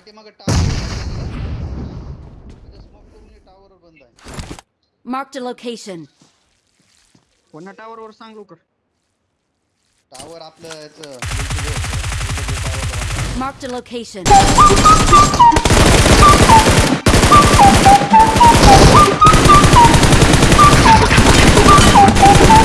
पाठीमागे टावर बंद आहे मार्क द लोकेशन कोणा टावर वर सांग लवकर टावर आपलं याचं mark the location Oh,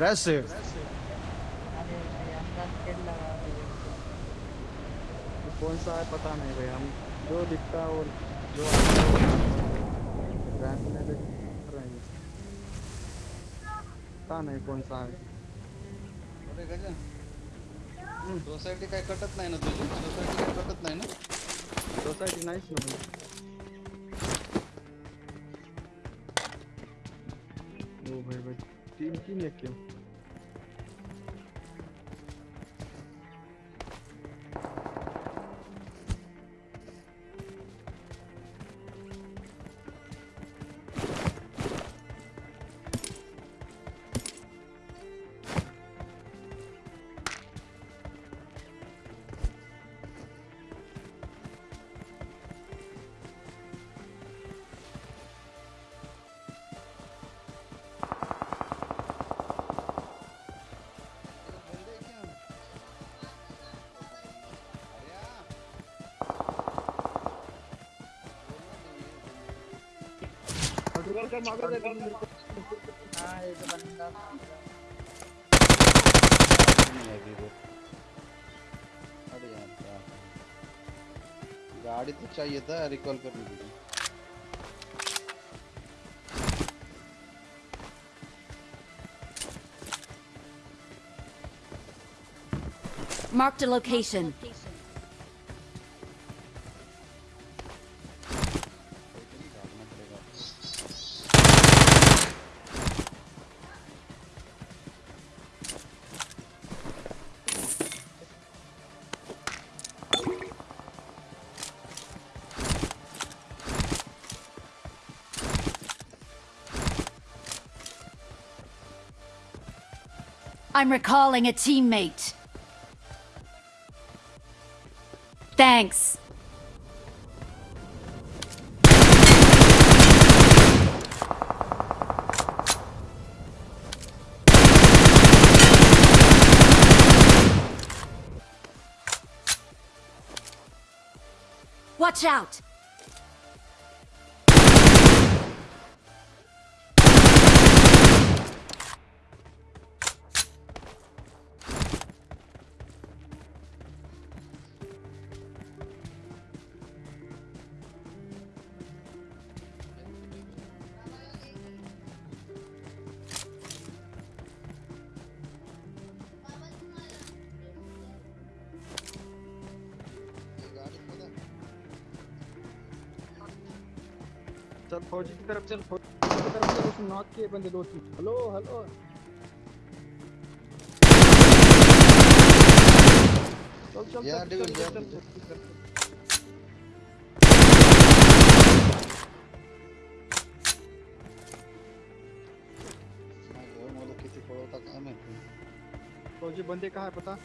Impressive. कौन सा है पता नहीं भाई हम जो दिखता है वो जो आता है रैंक में हैं पता नहीं कौन सा अरे गजा सोसायटी काही कटत नाही ना तुझी सोसायटी काही कटत नाही ना सोसायटी नाहीच ना ओ भाई भाई Всім тім, яким. बंदा नहीं है अभी वो. अरे यार. गाड़ी तो चाहिए था रिकॉल करने के Marked a location. भागना I'm recalling a teammate. Thanks. Watch out! फौजी की तरफ़ चल फौजी की तरफ़ चल उसने नॉक किए बंदे दो तीन हेलो हेलो चल चल Yeah, चल, चल, चल, फौजी बंदे कहाँ है पता?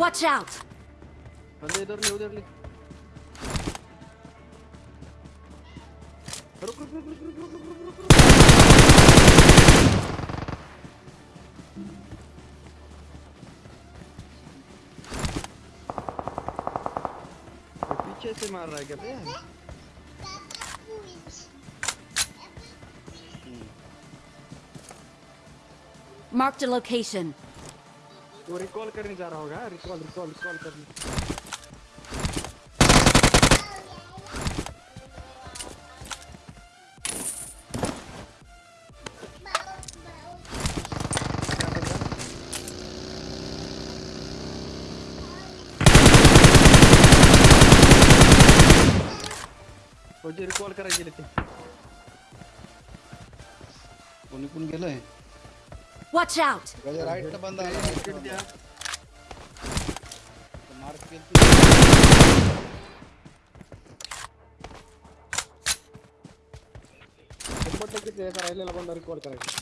Watch out! बंदे इधर ले उधर ले। पीछे से मार रहा है क्या बे? Marked a location. वो रिकॉल करने जा रहा होगा रिकॉल रिकॉल रिकॉल करने हो जे रिकॉल करायला गेले ते. कोणी कोण गेलंय? वॉच आउट गजा राईट बंद आला द्या. मार्क केलं शंभर टक्के ते बंदा रिकॉल करायचा.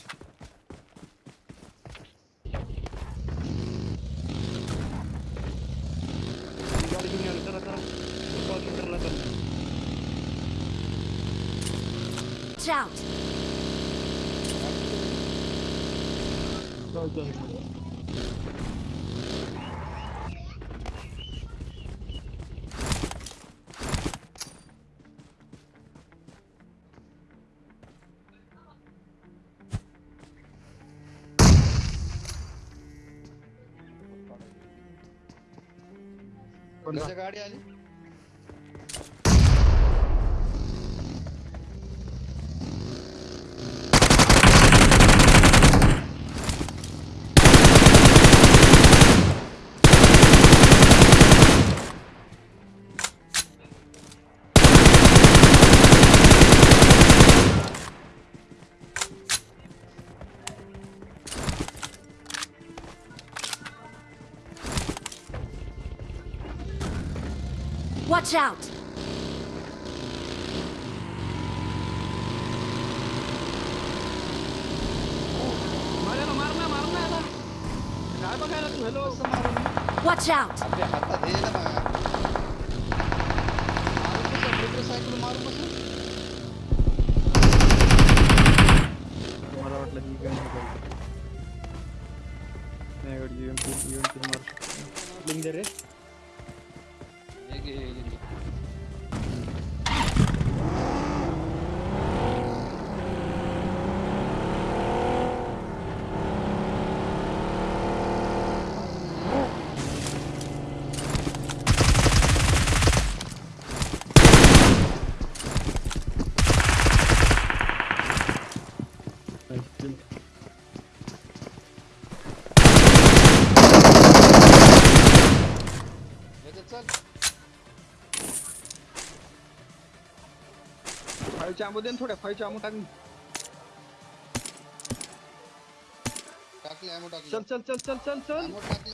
out! गाड़ी आली Watch out! Watch out! Link there is. That's it. 발자무든 थोड़े 발자무 टाकनी टाक ले एमो टाक ले। चल चल चल चल चल चल। एमो टाक ले।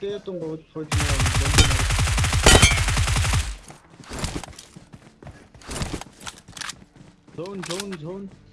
그때였던 거 거지만 좋은 좋은 좋은.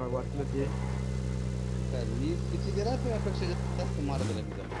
त्यांना पण काय वाचलं ते काय मी किती दिला तुझ्यापेक्षा जास्त मार दिला मी त्याला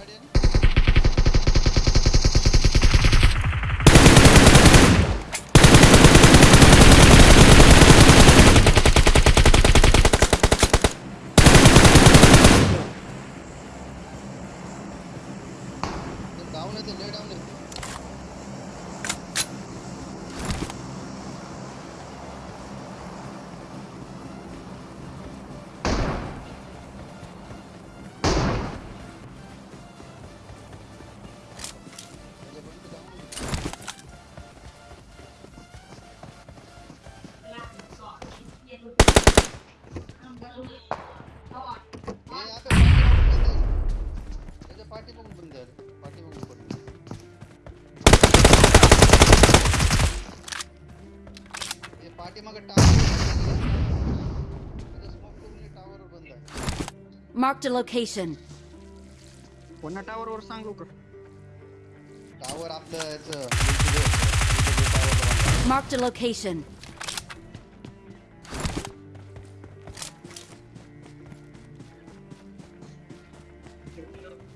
Marked a location. कोणा टावर वर सांगू का टावर आपलं याचं टावर Marked a location.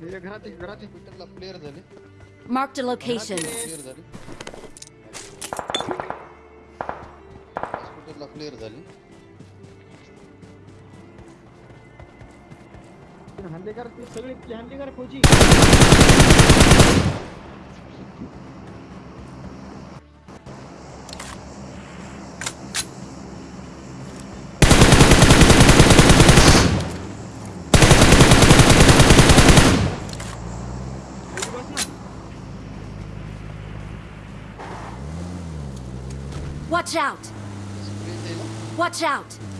हे घरात आहे, घरात आहे. हॉस्पिटलला प्लेअर झाले Marked a location. क्लिअर झाली Watch out! Watch out!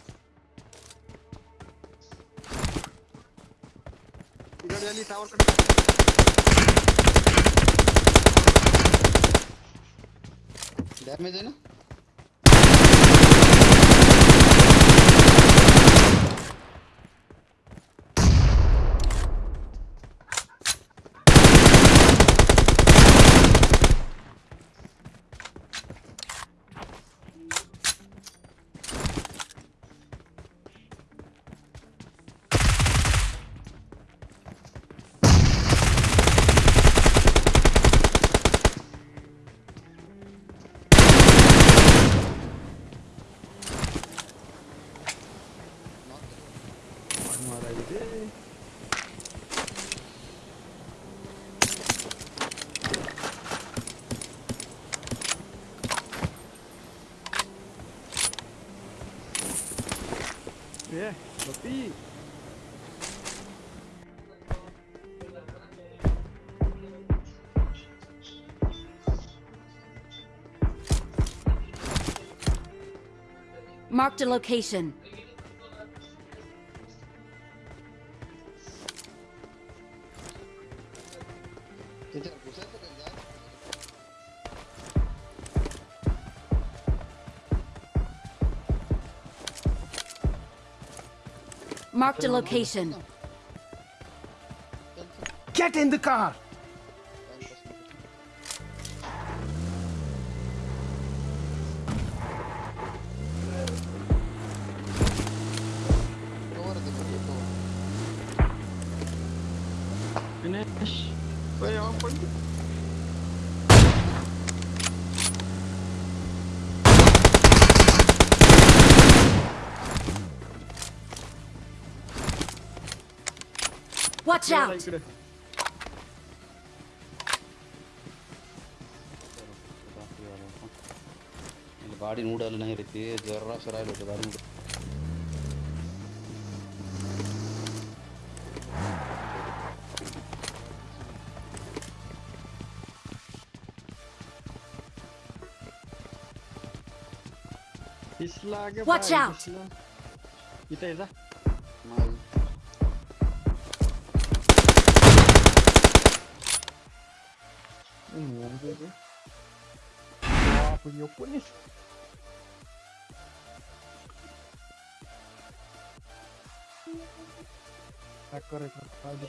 आली टावर कडे डैमेज है ना? come out every day. Yeah, puppy. Marked a location. Mark the? Marked a location. Get in the car! Watch out! मला गाडी उडालं नाही रे ते जरासं राहिलं होतं गाडी उड दिसला गे Watch out. दिसला. इथे Ну, беды. А, по нее помнишь? Так, корректно, надо